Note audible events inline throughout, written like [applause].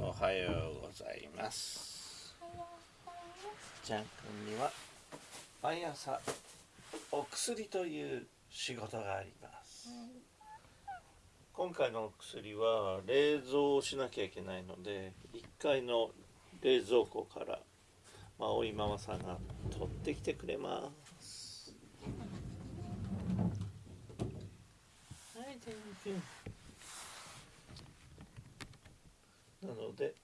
おはようございます。ジャン君には毎朝お薬という仕事があります、今回のお薬は冷蔵をしなきゃいけないので1階の冷蔵庫からまあおいママさんが取ってきてくれます。はいジャン君なので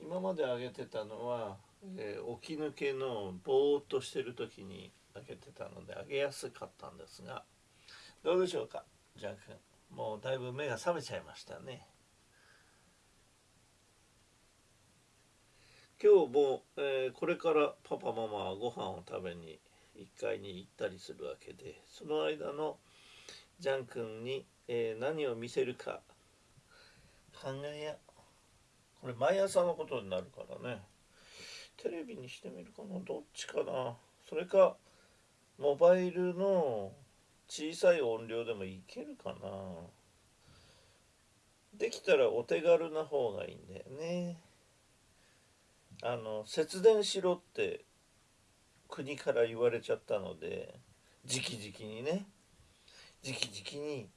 今まであげてたのは、えー起き抜けのぼーっとしてる時にあげてたのであげやすかったんですがどうでしょうかジャン君。もうだいぶ目が覚めちゃいましたね。今日も、えーこれからパパママはご飯を食べに1階に行ったりするわけでその間のジャン君に、えー何を見せるか考えやこれ毎朝のことになるからね。テレビにしてみるかな。どっちかな。それかモバイルの小さい音量でもいけるかな。できたらお手軽な方がいいんだよね。あの節電しろって国から言われちゃったので直々にね。直々に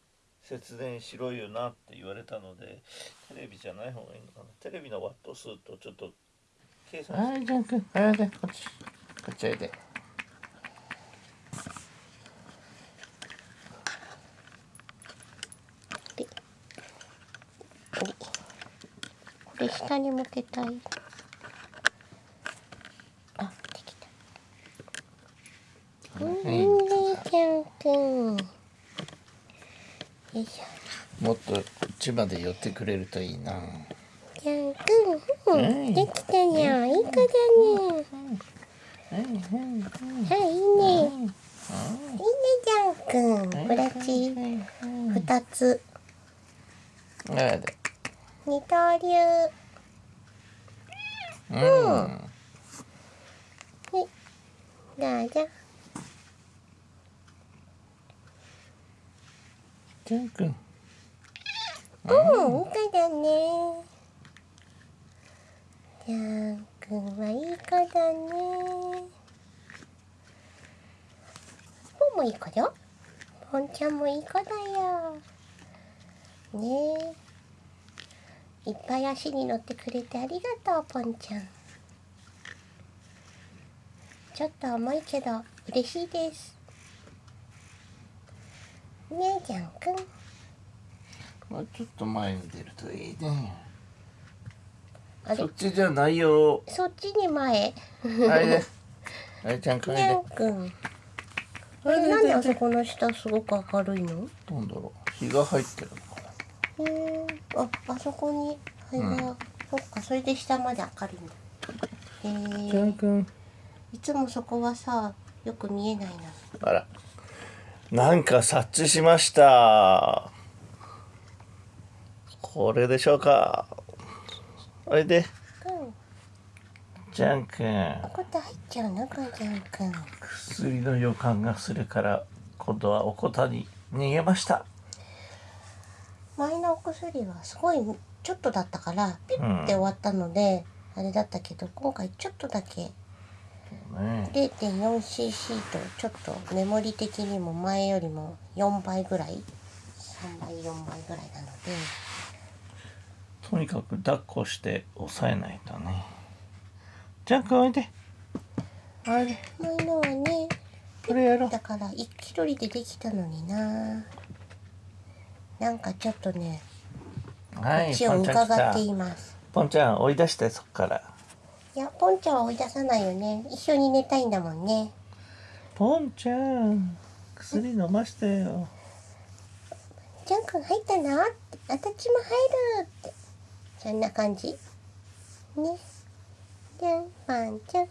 節電しろよなって言われたのでテレビじゃない方がいいのかな。テレビのワット数とちょっと計算して。はい、ジャン君、はい、で、こっち、こっちおいで。これ下に向けたいあできたうんはいいいねちゃんくんよいしょもっとこっちまで寄ってくれるといいな。ちゃんくん、できたじゃん。いい子だねはい、はい、はいいいねいいねちゃんくんブラシ二つ。二刀流。うん。どうぞジャン君。うん、いい子だね。ジャン君はいい子だね。ポンもいい子よ。ポンちゃんもいい子だよ。ねえ。いっぱい足に乗ってくれてありがとう、ポンちゃん。ちょっと重いけど嬉しいです。ねえ、ジャン君。もうちょっと前に出るといいね。あれ？そっちじゃないよ。そっちに前。はい、で。はい、ジャン君、にゃんで。くん。あれなんであそこの下すごく明るいの？なんだろう。日が入ってるのかな。へえ。あ、あそこに灰が、そっか、それで下まで明るいんだ。へえジャン。君。いつもそこはさ、よく見えないな。あら。なんか察知しました。これでしょうか？おいで。うん。ジャン君。ここって入っちゃうの、かんちゃんくん。薬の予感がするから今度はおこたに逃げました前のお薬はすごいちょっとだったからピッて終わったので、あれだったけど今回ちょっとだけね 0.4cc とちょっとメモリ的にも前よりも4倍ぐらい3倍4倍ぐらいなのでとにかく抱っこして抑えないとね。ジャン君おいで。あれ。前のはねこれやろう。だから一人でできたのにな。なんかちょっとねはい口を伺っています。ポンちゃん追い出してそっから。いやポンちゃんは追い出さないよね。一緒に寝たいんだもんね。ポンちゃん薬飲ましてよ。ジャン君入ったなって。私も入るってそんな感じ。ね。じゃん。パンちゃん。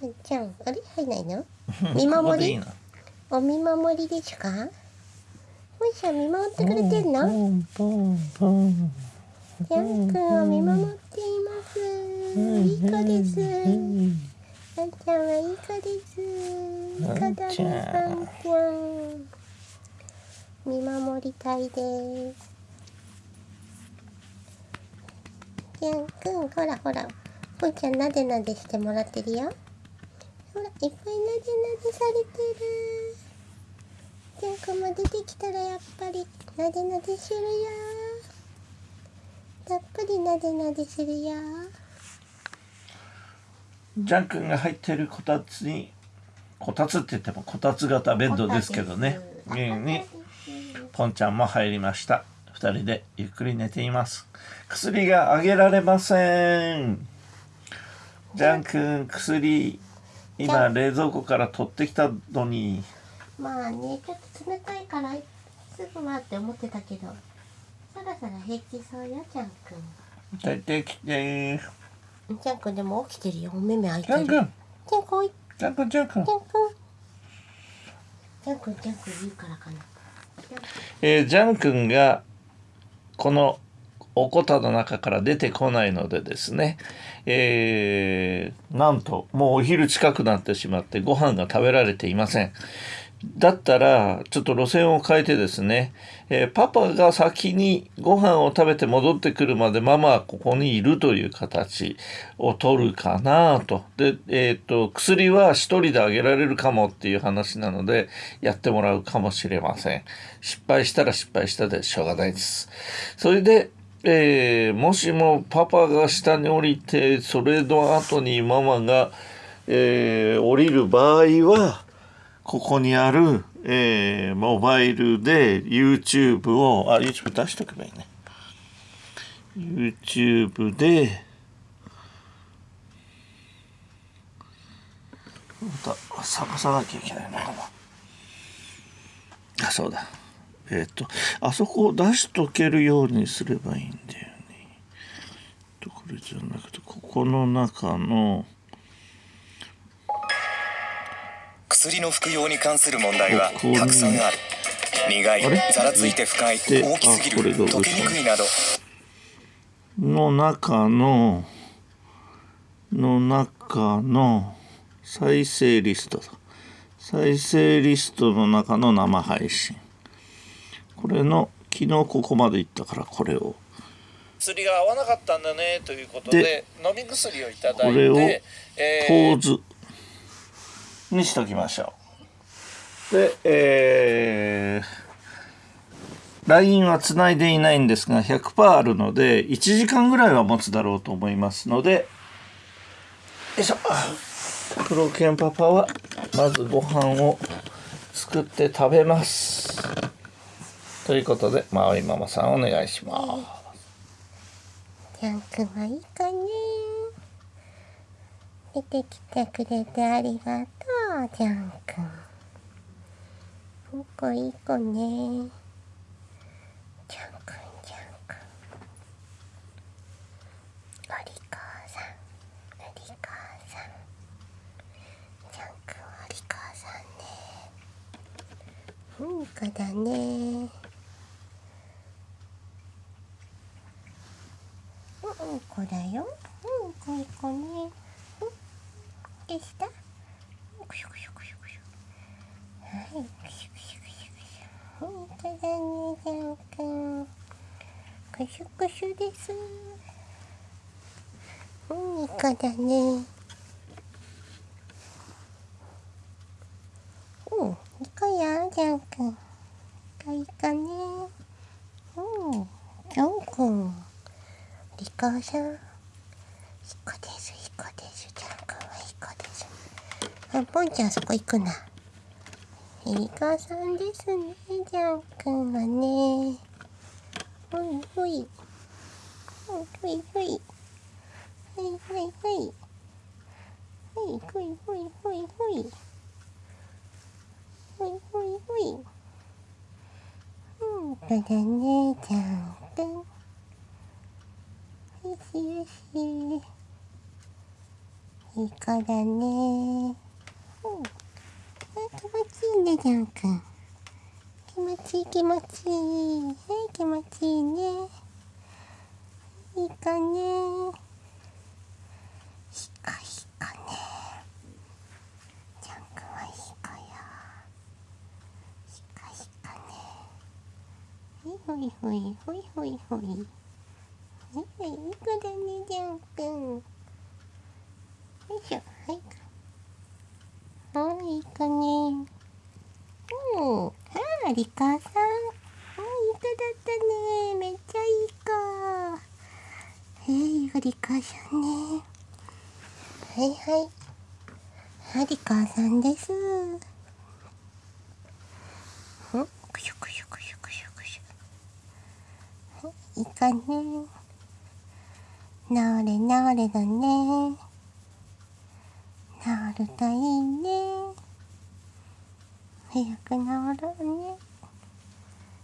パンちゃんあれ？入んないの？[laughs] 見守り？お見守りですか？もしゃん見守ってくれてんの？ジャン君を見守っています。いい子です。パンちゃんはいい子です。いい子だねパンちゃん。見守りたいですジャン君ほらほらぽんちゃんなでなでしてもらってるよ。ほらいっぱいなでなでされてる。ジャン君も出てきたらやっぱりなでなでするよ。たっぷりなでなでするよ。ジャン君が入ってるこたつにこたつって言ってもこたつ型ベッドですけどね。家にポンちゃんも入りました二人でゆっくり寝ています。薬があげられません。ジャン君薬今冷蔵庫から取ってきたのに。まあねちょっと冷たいからすぐはって思ってたけど。そろそろ平気そうよジャン君。出てきて。ジャン君でも起きてるよ。お目目開いジてる。ジャン君。ジャン君ジャン君ジャン君。ジャン君。ジャン君言うからかな。えージャン君がこのおこたの中から出てこないのでですね、えーなんともうお昼近くなってしまってご飯が食べられていません。だったらちょっと路線を変えてですね、えーパパが先にご飯を食べて戻ってくるまでママはここにいるという形を取るかなと。で、えーっと薬は一人であげられるかもっていう話なのでやってもらうかもしれません。失敗したら失敗したでしょうがないです。それでえーもしもパパが下に降りてそれの後にママが、えー降りる場合はここにある、えーモバイルで YouTube をあ YouTube 出しとけばいいね。YouTube でまた探さなきゃいけないのかな。あそうだ。えっ、とあそこを出しとけるようにすればいいんだよね。とこれじゃなくてここの中の薬の服用に関する問題はたくさんある。苦いざらついて深いで大きすぎる溶けにくいなど。の中のの中の再生リストだ。再生リストの中の生配信。これの昨日ここまで行ったからこれを。薬が合わなかったんだねということでで飲み薬をいただいこれをて、えポーーズにしときましょう。でえー、LINE はつないでいないんですが100%あるので1時間ぐらいは持つだろうと思いますのでよいしょ。黒犬パパはまずご飯を作って食べます。ということでまおいママさんお願いします。ジャン君はいかね出てきてくれてありがとうジャン君。いい子いい子ね。ジャン君。ジャン君お利口さんお利口さん。ジャン君お利口さんね。いい子だね。うんこだよ。うんこいい子ね。できた？くしゅくしゅくしゅ。はい。くしゅくしゅくしゅくしゅ。うんこだね、ジャン君。くしゅくしゅです。うん、いい子だね。うん、いい子よ、ジャン君。いいかね。うん、ジャン君。リカさん、いい子です、いい子です。ジャン君はいい子です。あ、ポンちゃんそこ行くな。リカさんですね、ジャン君はね。ほいほい。ほいほいほい。はいはいはい。はい、ほいほいほいほい。ほいほいほい。うん、そうだね、ジャン君。よしよし。いい子だね。うん。気持ちいいね、ジャン君。気持ちいい気持ちいい。はい、気持ちいいね。いい子ね。いい子いい子ね。ジャン君はいい子よ。いい子いい子ね。ほいほいほいほいほいほい。ほはいいい子だねジャン君よいしょはいはいいい子ねうん。ああリカさんうんいい子だったねめっちゃいい。子えー、い。い子リカさんねはい。はいはリカさんです。うんくしょくしょくしょくしょくしょいいいかね。治れ治れだね。治るといいね。早く治ろうね。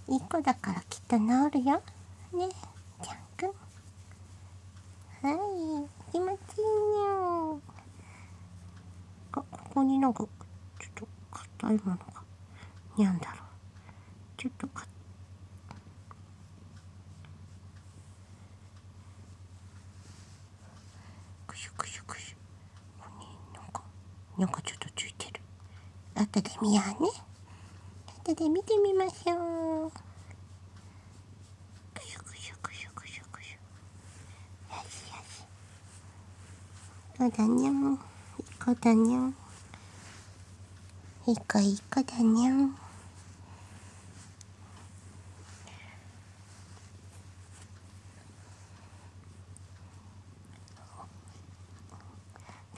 いい子だからきっと治るよ。ねちゃんくん。はい気持ちいいね。あここになんかちょっと硬いものがにゃんだろう。ちょっとかくしゅくしゅくしゅここになんかなんかちょっとついてる。後で見ようね。後で見てみましょう。くしゅくしゅくしゅくしゅくしゅよしよし。そうだにゃん。いい子だにゃん。いい子いい子だにゃん。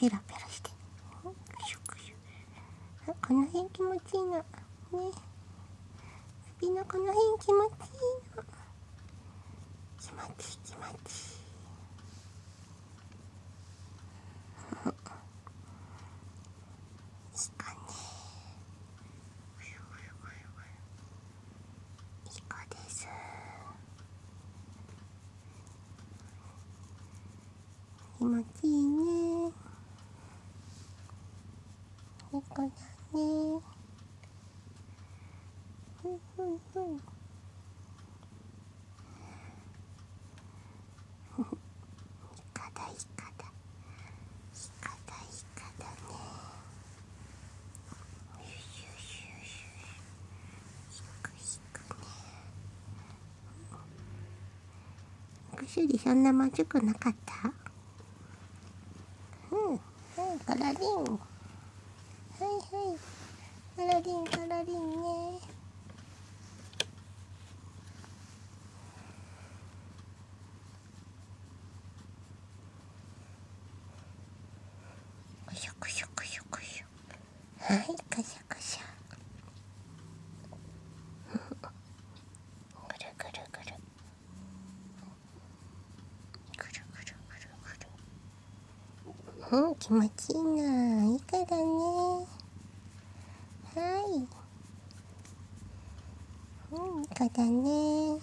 ペラペラして。この辺気持ちいいのね。首のこの辺気持ちいいの気持ちいい気持ちいい。[laughs] いいかね。いい子です。気持ちいいね。いい子だね。ふんふんふんいかだいかだいかだいかだねよしよしよしよしひくひくね薬そんなまずくなかったうんはいカラリンはいはいカラリンカラリンねくしょくしょくしょくしょはいくしょくしょぐるぐるぐるぐるぐるぐるぐるうん気持ちいいない。い子だねはいうん。いい子だね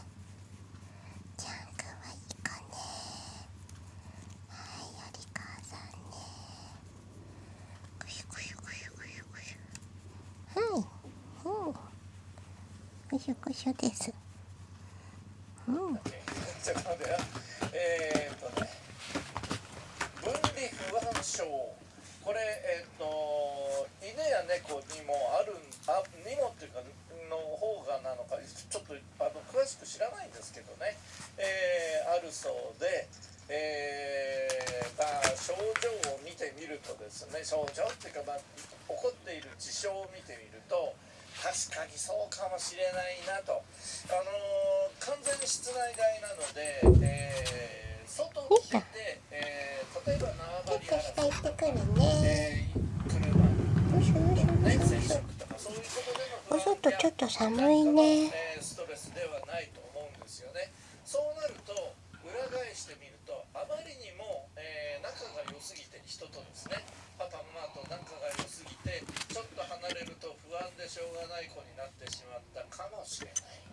ちゃん。くん。はいい子ねはいおりかさん。ねくしゅくしゅくしゅくしゅくしゅはいうん。くしゅくしゅですうん。ちょっと待ってよえー、っとね分離これえーと犬や猫にもあるあにもっていうかの方がなのかちょっとあの詳しく知らないんですけどね、えーあるそうで、えーまあ、症状を見てみるとですね症状っていうか、まあ、起こっている事象を見てみると確かにそうかもしれないなと、あのー完全に室内外なので、えー外に出て、えー例えば縄張りと争い下行ってくるねえー車よしょよいしょねよいしょ接触とかそういうことでのお外ちょっと寒いねえーストレスではないと思うんですよねそうなると裏返してみるとあまりにも、えー仲が良すぎて人とですねパパママと仲が良すぎてちょっと離れると不安でしょうがない子になってしまったかもしれない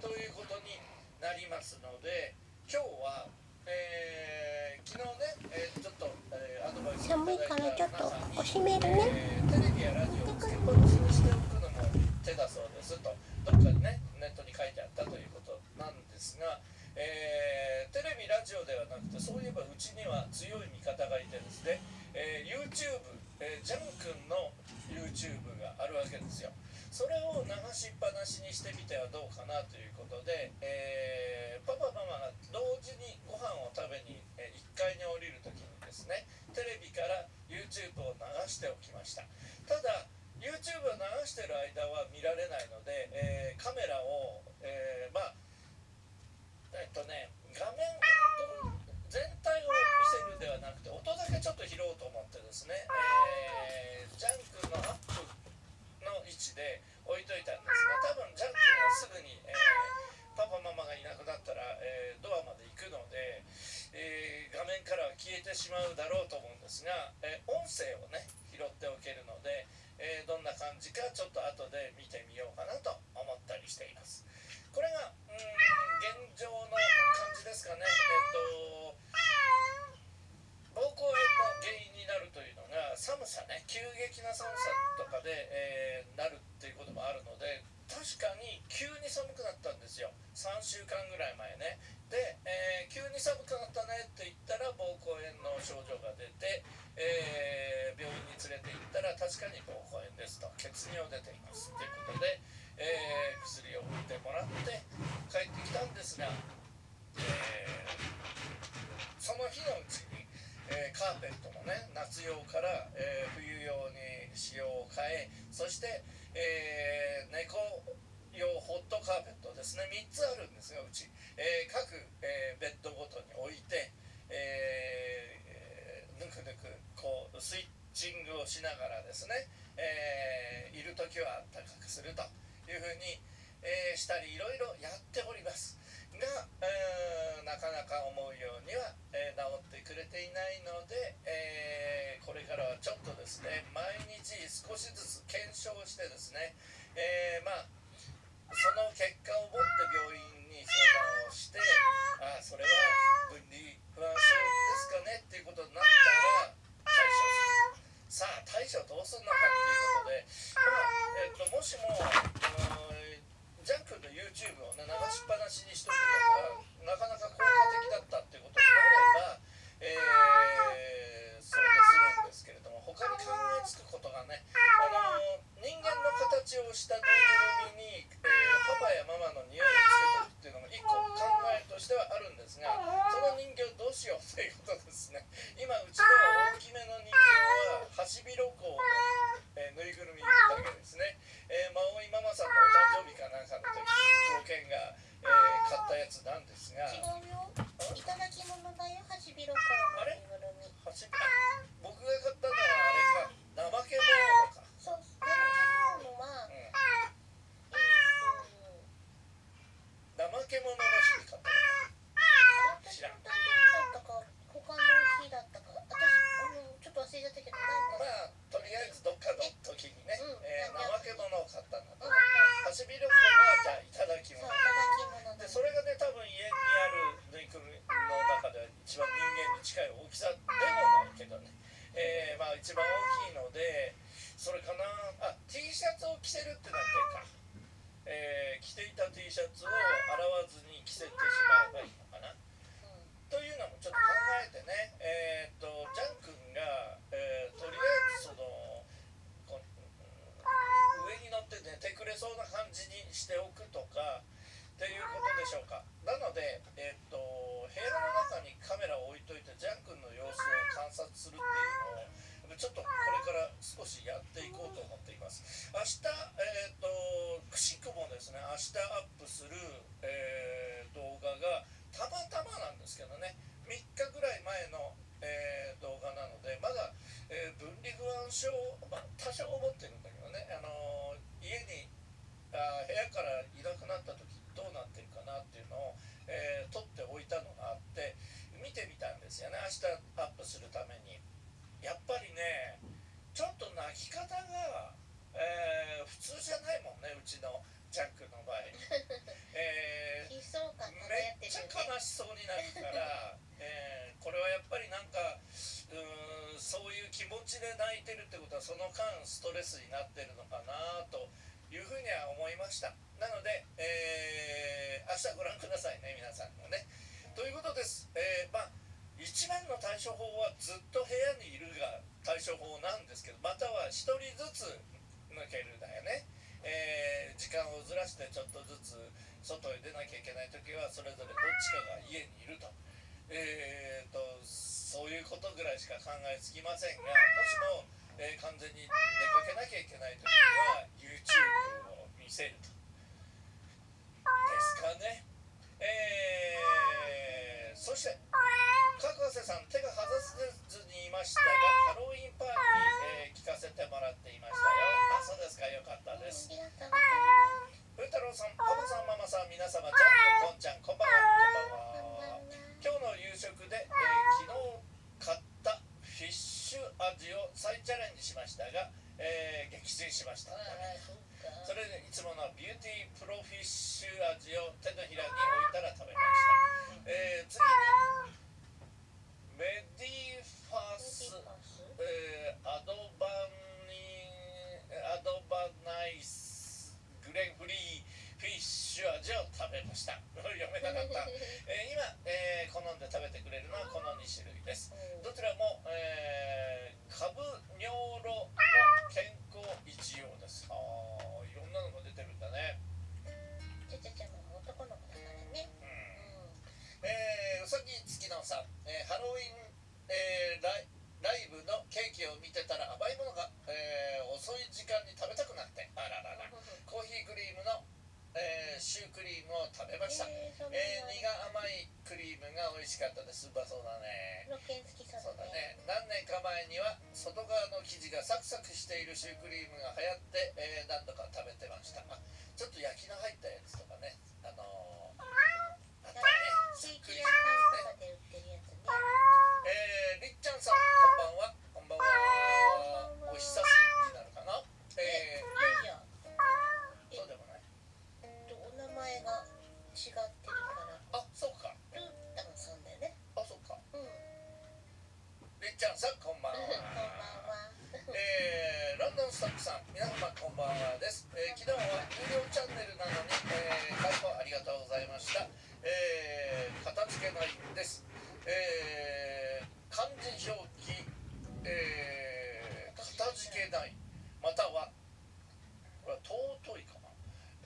ということになりますので今日は、えー昨日ね、えーちょっと、えーアドバイス寒いからちょっとおしめるね。えーテレビやラジオをつけっぱなしにしておくのも手だそうですとどっかにねネットに書いてあったということなんですが、えーテレビラジオではなくてそういえばうちには強い味方がいてですね、えー YouTube、えージャン君の YouTube があるわけですよ。それを流しっぱなしにしてみてはどうかなということで、えーパパママが同時にご飯飯を食べに、え1階に降りる時にですねテレビから YouTube を流しておきましたただ YouTube を流してる間は見られないので、えーカメラを、えーまあえっとね画面全体を見せるではなくて音だけちょっと拾おうと思ってですね、えージャンクのアップの位置で置いといたんですが多分ジャンクがすぐに、えーパパママがいなくなったら、えードアまで行くので、えー画面からは消えてしまうだろうと思うんですが、えー音声をね拾っておけるので、えーどんな感じかちょっと後で見てみようかなと思ったりしていますこれがうーん現状の感じですかねえっと膀胱炎の原因になるというのが寒さね急激な寒さとかで、えーなるっていうこともあるので確かに急に寒くなったんですよ3週間ぐらい前ねで、えー急に寒くなったねって言ったら膀胱炎の症状が出て、えー病院に連れて行ったら確かに膀胱炎ですと血尿出ていますということで、えー薬を打ってもらって帰ってきたんですが、えーその日のうちに、えーカーペットもね夏用から、えー冬用に仕様を変えそして、えー猫用ホットカーペットですね。3つあるんですがうち、えー各、えーベッドごとに置いて、えーぬくぬくこうスイッチングをしながらですね、えいる時は暖かくするというふうに、えしたりいろいろやっております。が、えーなかなか思うようには、え治ってくれていないので、えこれからはちょっとですね毎日少しずつ検証してですね、えまあその結果を持って病院に相談をしてああそれは分離不安症ですかねっていうことになったら対処する。さあ対処どうするのかっていうことで、まあえっともしもうージャンクの YouTube をね流しっぱなしにしておくのがなかなか効果的だったっていうことになれば、えーそれでするんですけれども他に考えつくことがねあの人間の形をしたぬいぐるみに、パパやママの匂いをつけておくっていうのも一個考えとしてはあるんですがその人形どうしようということですね。今うちでは大きめの人形はハシビロコウの、えーぬいぐるみだけですね、えー、マオイママさんのお誕生日かなんかの時黒犬が、えー買ったやつなんですが。違うよいただき物だよハシビロコウのぬいぐるみ qué momento. なるから、えーこれはやっぱりなんかうんそういう気持ちで泣いてるってことはその間ストレスになってるのかなというふうには思いました。なので、えー明日ご覧くださいね皆さんもね。ということです、えーまあ一番の対処法はずっと部屋にいるが対処法なんですけどまたは一人ずつ抜けるだよね、えー時間をずらしてちょっとずつ外へ出なきゃいけない時はそれぞれどっちかが家にいると。えー、とそういうことぐらいしか考えつきませんがもしも、えー完全に出かけなきゃいけない時には YouTube を見せると。ですかね。えー、そして角瀬さん手が外せずにいましたがハロウィンパーティー、えー聞かせてもらっていましたよ。あそうですか。よかったです。ありがとうございます。ふうたろうさんパパさんママさん皆様ちゃんこんちゃんこんばんは。こんばんは。今日の夕食で、えー昨日買ったフィッシュ味を再チャレンジしましたが、えー撃墜しました。それでいつものビューティープロフィッシュ味を手のひらに置いたら食べました、えー次にメディファス、えーアドバニアドバナイスグレンフリーフィッシュ味を食べました。[laughs] 読めなかった、[laughs] えー今、えー好んで食べてくれるのはこの2種類です。どちらも、えー、カブ尿路の健康一用です。あーいろんなのが出てるんだね。ちゃちゃちゃも男の子だからね。うん。えー、うさぎ月野さん、えーハロウィン、えーライライブのケーキを見てたら甘いものが、えー遅い時間に食べたくなって。あらららコーヒークリームの、えーシュークリームを食べました、ええーそんなー、苦甘いクリームが美味しかったです。うまそうだね。ロケン好きそうそうだだね。ね何年か前には外側の生地がサクサクしているシュークリームが流行って、えー何度か食べてました。あちょっと焼きの入ったやつとちゃんさんこんばんこんばんは。[laughs] はえー、ロンドンストップさん皆様こんばんはです、えー昨日は有料チャンネルなのに、えー、開放ありがとうございました。えー、片付けないです。えー、漢字表記。えー、片付けない。またはこれは尊いかな。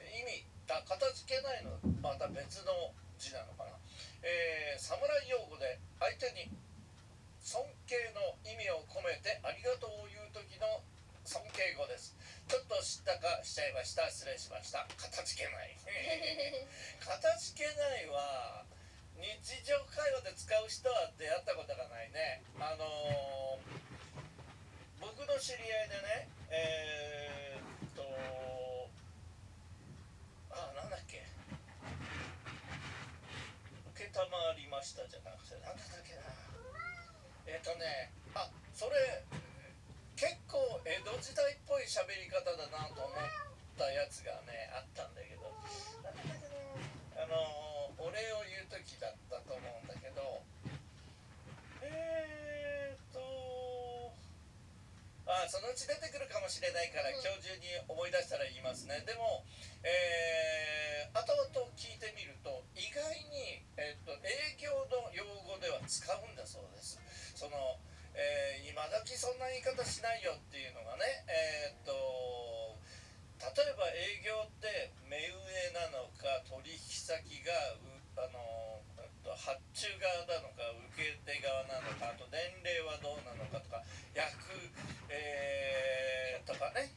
意味だ。片付けないのまた別の字なのかな。えー、侍用語で相手にてありがとうを言う時の尊敬語です。ちょっと知ったかしちゃいました。失礼しました。片付けない。[laughs] 片付けないは日常会話で使う人は出会ったことがないね。あのー僕の知り合いでねえー、っとあなんだっけ。承りましたじゃなくてなんだっけな。えっ、とねあそれ結構江戸時代っぽい喋り方だなと思ったやつがねあったんだけど。あのお礼を言う時だったと思うんだけど。えー、っとあそのうち出てくるかもしれないからうん。今日中に思い出したら言いますね。でもえー、後々聞いてみると意外に、えっと営業の用語では使うんだそうです。その、えー今時そんな言い方しないよっていうのがねえっと例えば営業って目上なのか取引先があのえっと発注側なのか受け手側なのかあと年齢はどうなのかとか役、えーとかね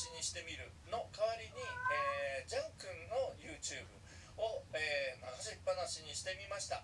しにしてみるの代わりに、えー、ジャン君の YouTube を、えー、流しっぱなしにしてみました。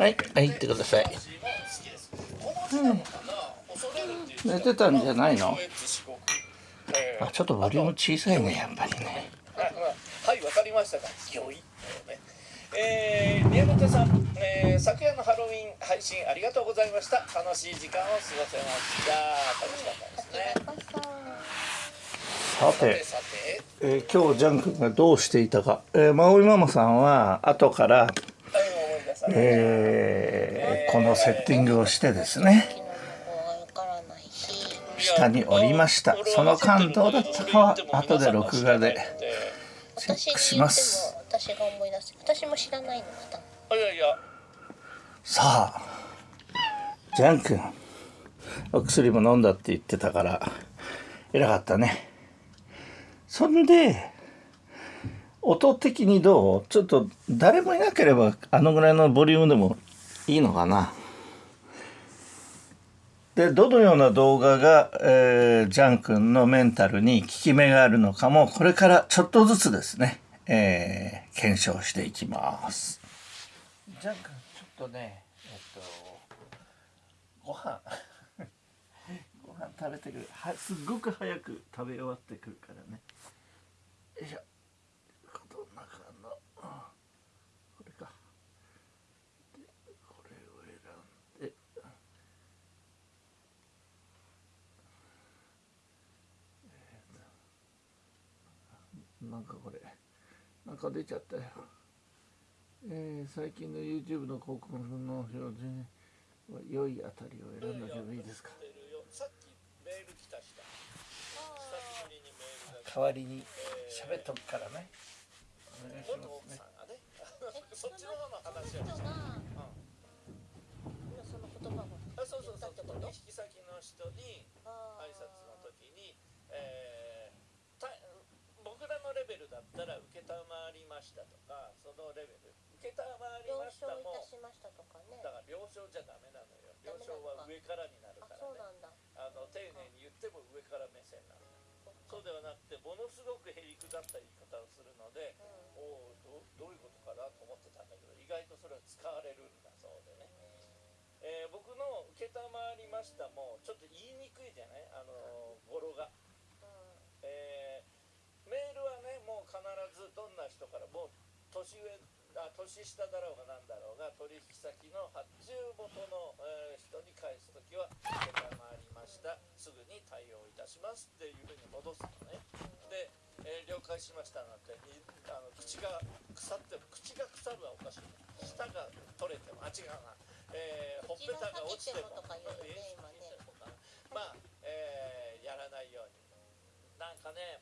はい、はい、行ってください。うん、寝てたんじゃないの？あ、ちょっとボリューム小さいね、やっぱりね。はい、わかりましたか。よい。えー、宮本さん、えー、昨夜のハロウィン配信ありがとうございました。楽しい時間を過ごせました。楽しかったですね。さて、さてえー、今日ジャン君がどうしていたか、えー、マオいママさんは後から、えー、このセッティングをしてですね下に降りました。その感動だったかは後で録画でチェックします。さあジャン君お薬も飲んだって言ってたから偉かったね。そんで音的にどう？ちょっと誰もいなければあのぐらいのボリュームでもいいのかな？でどのような動画が、えー、ジャン君のメンタルに効き目があるのかもこれからちょっとずつですね、えー、検証していきます。ジャン君ちょっとねえっとご飯ご飯食べてくる。はすっごく早く食べ終わってくるからね。よいしょ。なんか出ちゃったよ。えー最近の YouTube の広告の表示に良いあたりを選んだけどいいですか？代わりに喋っとくからね。お願いし元ますね [laughs] そっちの方の話をした人が。その言葉をあそうそうそう。引先の人に挨拶の時に、えーだったら承りましたとかそのレベル。承り了ました承いもたしましたとかね。だから了承じゃダメなのよ。了承は上からになるあからね。そうなんだ。あの丁寧に言っても上から目線なの。そうではなくてものすごくへりくだった言い方をするのでうおおどどういうことかなと思ってたんだけど意外とそれは使われるんだそうでね、えー僕の「承りました」もちょっと言いにくいじゃない？あの語呂が、んえーメールはねもう必ずどんな人からもう年上あ年下だろうがなんだろうが取引先の発注元の、えー人に返す時は「承りました。すぐに対応いたします」っていうふうに戻すのね。で、えー了解しましたなんてにあの口が腐っても口が腐るはおかしい。舌が取れてもあ違うな、えーほっぺたが落ちても。ね。まあ、えーやらないように。なんかね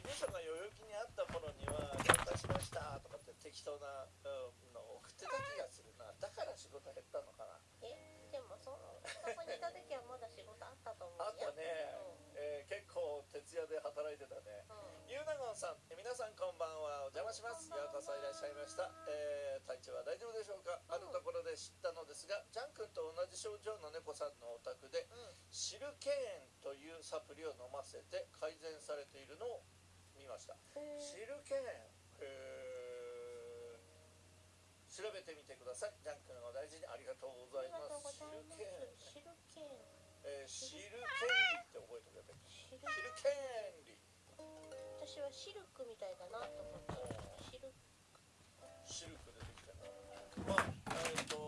事務所が代々木にあった頃には「了解しました」とかって適当なうんのを送ってた気がするな。だから仕事減ったのかな。えでもそのそこにいた時はまだ仕事あったと思うよあったね、えー結構徹夜で働いてたね。うん。うんゆうなごんさんえ皆さんこんばんはお邪魔します。ようこそいらっしゃいました、えー体調は大丈夫でしょうか？あるところで知ったのですがジャン君と同じ症状の猫さんのお宅でうん。シルケーンというサプリを飲ませて改善されているのを見ました。へー。シルケー調べてみてください。ジャン君お大事にありがとうございますざいますシルケーンシルケーンえーシルケンリって覚えておけばいいシルシルケンリ私はシルクみたいだなと思った。シルシルクでできたなまあえっ、と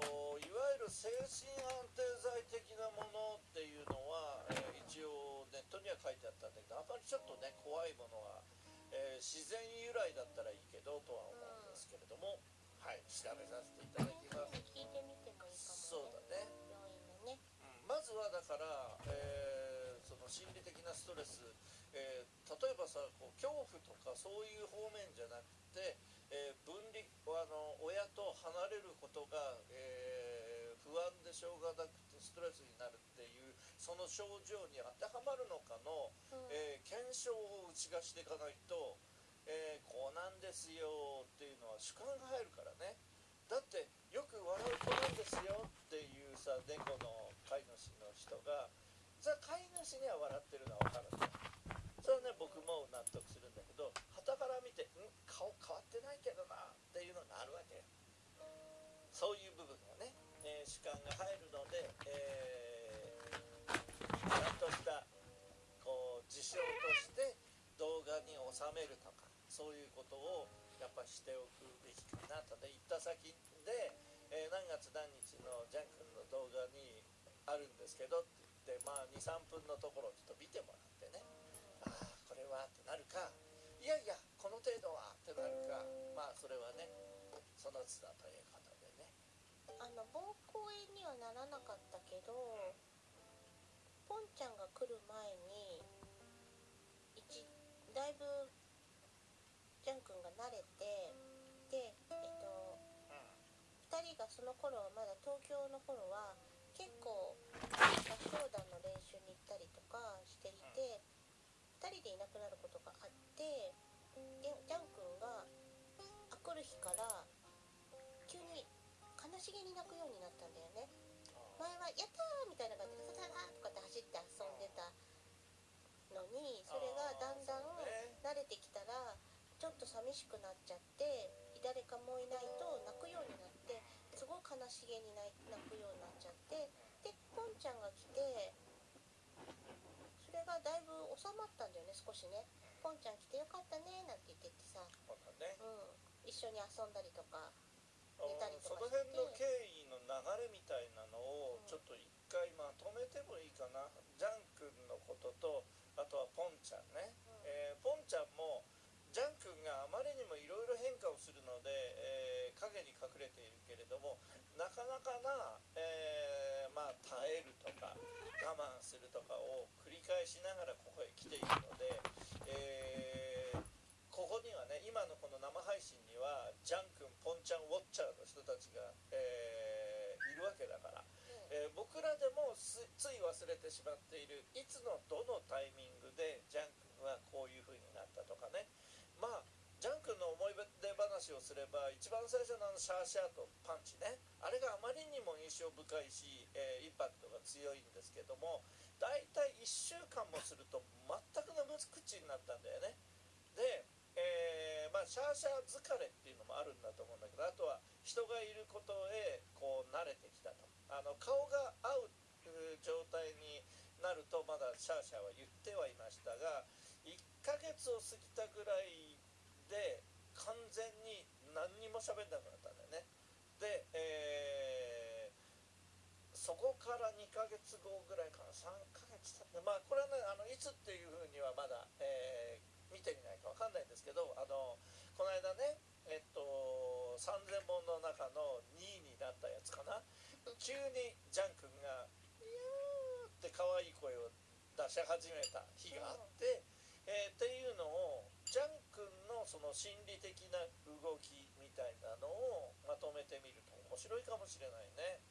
いわゆる精神安定剤的なものっていうのは、えー一応ネットには書いてあったんだけどあんまりちょっとね怖いものは、えー自然由来だったらいいけどとは思うんですけれども、はい調べさせていただきます。聞いてみてもいいかも。ねそうだね。病院のね。うん。まずはだから、えーその心理的なストレス、えー例えばさこう恐怖とかそういう方面じゃなくて、えー分離あの親と離れることが、えー不安でしょうがなくてストレスになるっていうその症状に当てはまるのかの、うん。えー検証を打ち出していかないと、えーこうなんですよっていうのは主観が入るからね。だってよく笑う子なんですよっていうさ猫の飼い主の人がじゃあ飼い主には笑ってるのは分かるんだ。よそれはね僕も納得するんだけど傍から見て「ん顔変わってないけどな」っていうのがあるわけよえー主観が入るので、えーちゃんとしたこう事象として動画に収めるとかそういうことをやっぱしておくべきかなと。ね行った先で、えー何月何日のジャン君の動画にあるんですけどって言ってまあ23分のところをちょっと見てもらってね。ああこれはってなるか。いやいやこの程度はってなるか。まあそれはねその都度ということあの膀胱炎にはならなかったけどポンちゃんが来る前に一だいぶジャン君が慣れてでえっと2人がその頃はまだ東京の頃は結構合唱団の練習に行ったりとかしていて2人でいなくなることがあってジャン君が来る日から悲しげに泣くようになったんだよね。前は「やったー!」みたいな感じで「さささ」とかって走って遊んでたのにそれがだんだん慣れてきたらちょっと寂しくなっちゃって誰かもいないと泣くようになってすごい悲しげに泣くようになっちゃってでポンちゃんが来てそれがだいぶ収まったんだよね少しね「ポンちゃん来てよかったね」なんて言っててさ、うん、一緒に遊んだりとか。ちゃんね、えーポンちゃんもジャン君があまりにもいろいろ変化をするので、えー影に隠れているけれどもなかなかな、えーまあ、耐えるとか我慢するとかを繰り返しながらここへ来ているので、えーここにはね今のこの生配信にはジャン君ポンちゃんウォッチャーの人たちが、えいるわけだから、えー僕らでもつい忘れてしまっているいつのどのタイミングでジャン君はこういう風になったとかね。まあジャン君の思い出話をすれば一番最初のあのシャーシャーとパンチね。あれがあまりにも印象深いし、えーインパクトが強いんですけども大体1週間もすると全くの無口になったんだよね。で、えーまあ、シャーシャー疲れっていうのもあるんだと思うんだけどあとは人がいることへこう慣れてきたと。あの顔が合う状態になるとまだシャーシャーは言ってはいましたが1ヶ月を過ぎたぐらいで完全に何にも喋んなくなったんだよね。で、えーそこから2ヶ月後ぐらいかな。3ヶ月経ってまあこれはねあのいつっていうふうにはまだ、えー見てみないかわかんないんですけどあのこの間ねえっと3000本の中の2位になったやつかな。急にジャン君が「イヤー」って可愛い声を出し始めた日があって、えーっていうのをジャン君のその心理的な動きみたいなのをまとめてみると面白いかもしれないね。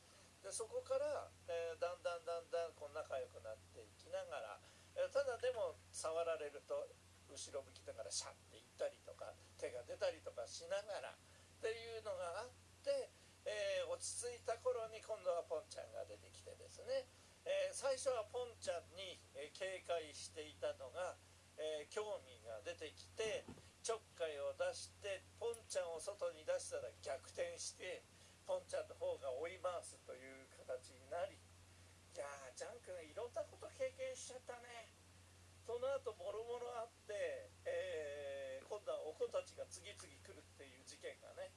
でそこから、えーだんだんだんだんこう仲良くなっていきながら、えーただでも触られると後ろ向きだからシャッていったりとか手が出たりとかしながらっていうのがあって、えー落ち着いた頃に今度はポンちゃんが出てきてですね、えー最初はポンちゃんに、え警戒していたのが、えー興味が出てきてちょっかいを出してポンちゃんを外に出したら逆転してポンちゃんの方が追い回すという形になりいやージャン君いろんなこと経験しちゃったね。その後もろもろあって、えー今度はお子たちが次々来るっていう事件がね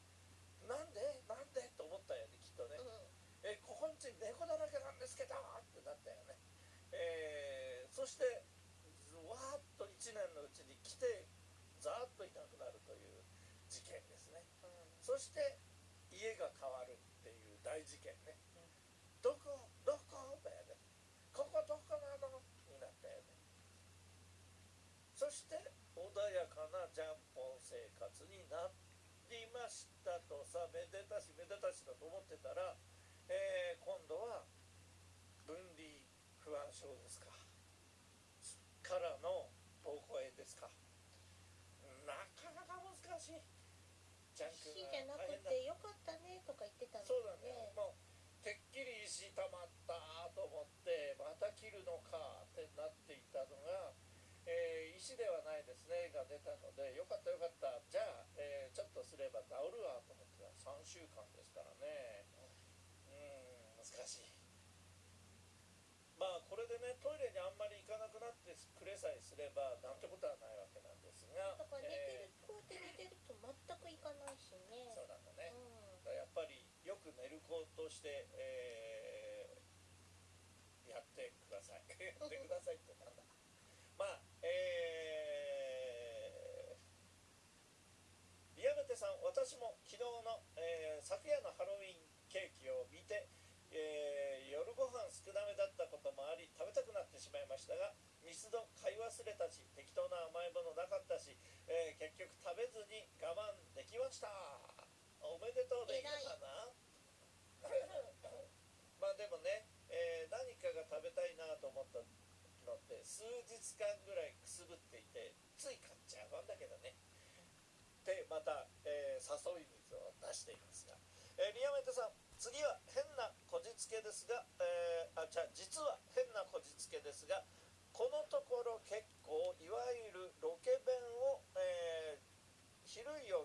なんで？なんで？と思ったよねきっとね、うえここんち猫だらけなんですけどってなったよね、えーそしてわーっと1年のうちに来てざーっといなくなるという事件ですね。んうん。そして家が変わるっていう大事件ね、どこ？どこ？だよね。ここどこなの？になったよね。そして穏やかなジャンポン生活になりましためでたしめでたしだと思ってたら、えー今度は分離不安症ですか。からの膀胱炎ですか。なかなか難しい。ジャン君石じゃなくてよかったねとか言ってたんだそうだよねね。もうてっきり石溜まったと思ってまた切るのかってなっていたのが、えー石ではないですね。が出たのでよかったよかった。じゃあ、えーちょっとすれば治るわと思って3週間ですからね。うん難しい。まあこれでねトイレにあんまり行かなくなってくれさえすればなんてことはないわけなんですがだから寝てえる、こうやって寝てると全くいかないしね。ーそうなんだね、うん。だからやっぱりよく寝る子として、えーやってください。[laughs] やってくださいってなんだまあえさん私も昨日の、えー昨夜のハロウィンケーキを見て、えー夜ご飯少なめだったこともあり食べたくなってしまいましたがミスド買い忘れたし適当な甘いものなかったし、えー結局食べずに我慢できました。おめでとうでいいのかな？まあでもね、えー何かが食べたいなと思ったのって数日間ぐらいくすぶっていてつい買っちゃう。んだけどねでまた、えー誘い水を出していますが、えーリアメテさん次は変なこじつけですが、えーあじゃあ実は変なこじつけですがこのところ結構いわゆるロケ弁を、えー昼夜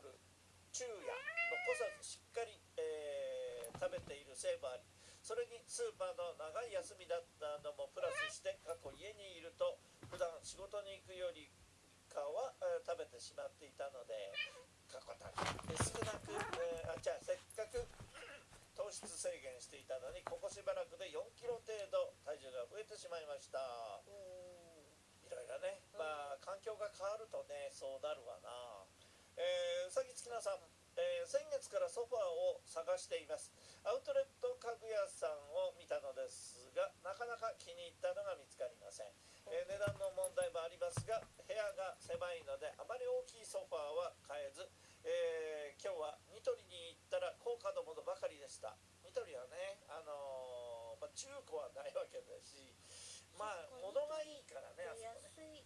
昼夜残さずしっかり、えー食べているせいもありそれにスーパーの長い休みだったのもプラスして過去家にいると普段仕事に行くよりかは、えー食べてしまっていたので過去だけ少なく、えーあじゃあせっかく糖質制限していたのにここしばらくで4キロ程度体重が増えてしまいました。いろいろねまあ環境が変わるとねそうなるわな。えーうさぎつきなさん、えー先月からソファーを探しています。アウトレット家具屋さんを見たのですがなかなか気に入ったのが見つかりません、え値段の問題もありますが部屋が狭いのであまり大きいソファーは買えず、えー今日はニトリに行ったら高価なものばかりでした。ニトリはねあのーまあ、中古はないわけだしまあ物がいいからねね。安い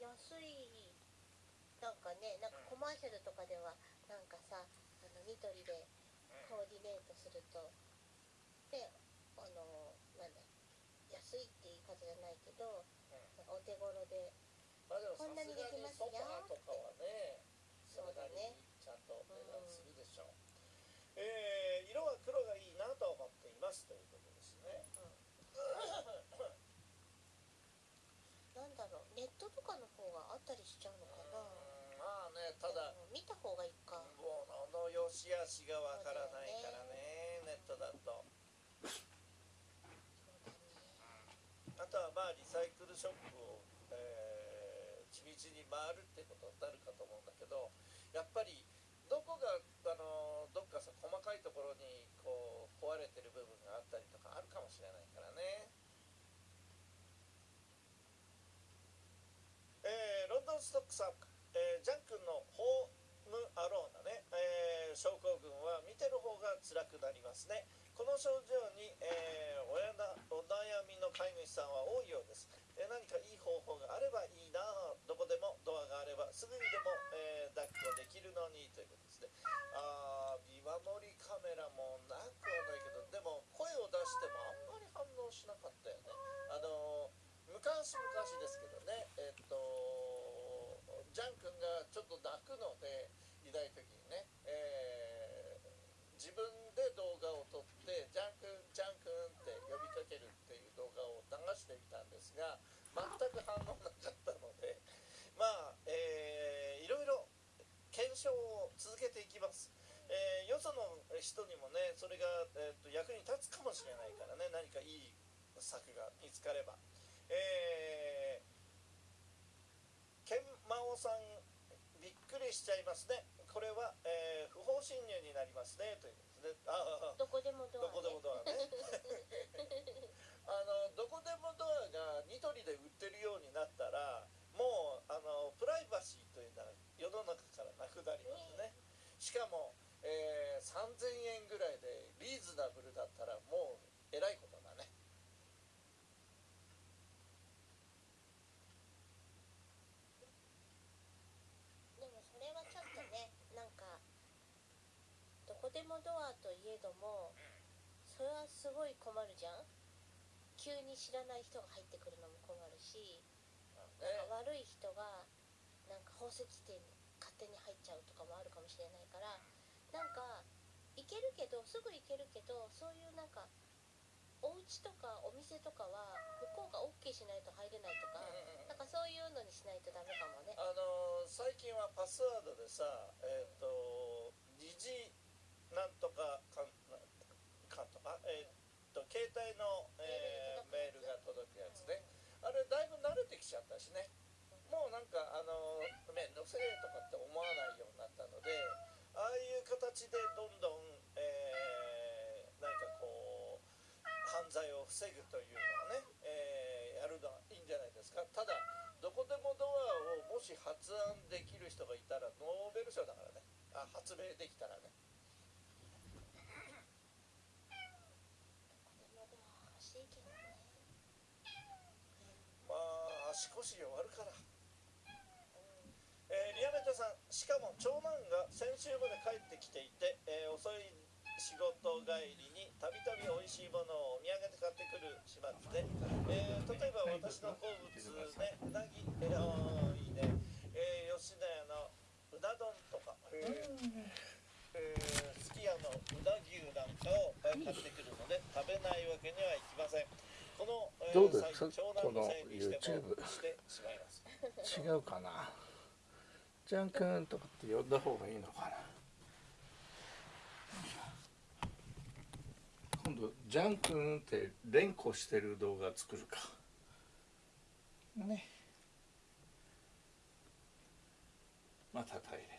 安いなんかねなんかコマーシャルとかではなんかさあのニトリでコーディネートするとであのなんだ安いって言い方じゃないけどお手頃で。こんなにすがにできますよとかはねそそうだね。にちゃん。と値段するでしょう、えー色は黒がいいなと思っていますということですね。なんだろうネットとかの方があったりしちゃうのかな。うんまあねただうん見た方がいいか。物の良し悪しがわからないからね。ネットだとそうだねあとはまあリサイクルショップを、えー地道に回るってことになるかと思うんだけどやっぱりどこがあのどっかさ細かいところにこう壊れてる部分があったりとかあるかもしれないからね。えーロンドンストックさん、えージャン君のホームアローナね、えー症候群は見てる方が辛くなりますねこの症状に、えーおやなお悩みの飼い主さんは多いようです、えー何かいい方法があればいいなどこでもドアがあればすぐにでも、えー抱っこできるのにということですね。あ見守りカメラもなくはないけどでも声を出してもあんまり反応しなかったよね。あの昔昔ですけどねえっとジャン君がちょっと泣くのでいない時にね、え自分で動画を撮って「ジャン君ジャン君」って呼びかけるっていう動画を流してみたんですが全く反応なかったので [laughs] まあ、えーいろいろ検証を続けていきます、えーよその人にもねそれが、えーと役に立つかもしれないからね何かいい策が見つかれば。えー、ケンマオさんびっくりしちゃいますね。これは、えー不法侵入になりますねということで。すねああ。どこでもドア、ね、どこでもドアね。[laughs] あのどこでもドアがニトリで売ってるようになったらもうあのプライバシーというのは世の中からなくなりますね。しかも、えー3000円ぐらいでリーズナブルだったらもうえらいことだね。でもそれはちょっとねなんかどこでもドアといえどもそれはすごい困るじゃん？急に知らない人が入ってくるのも困るしねなんか悪い人がなんか宝石店に勝手に入っちゃうとかもあるかもしれないからなんか行けるけどすぐ行けるけどそういうなんかお家とかお店とかは向こうが OK しないと入れないとかなんかそういうのにしないとダメかもね。あの最近はパスワードでさえっ、と疑似なんとかかんかんとかえっ、と携帯の、えーメールが届くやつね。あれだいぶ慣れてきちゃったしね。もうなんかあの面倒くせえとかって足腰弱るから、えー、リアメタさんしかも長男が先週まで帰ってきていて、えー、遅い仕事帰りにたびたび美味しいものをお土産で買ってくる始末で、えー、例えば私の好物ねうなぎ、えー、いいね、えー、吉田屋のうな丼とか、えーすき家のうな牛なんかを買ってくるので食べないわけにはいきません。このどうですこの YouTube 違うかな？ジャン君とかって呼んだ方がいいのかな？今度ジャン君って連呼してる動画作るか。ね。また大変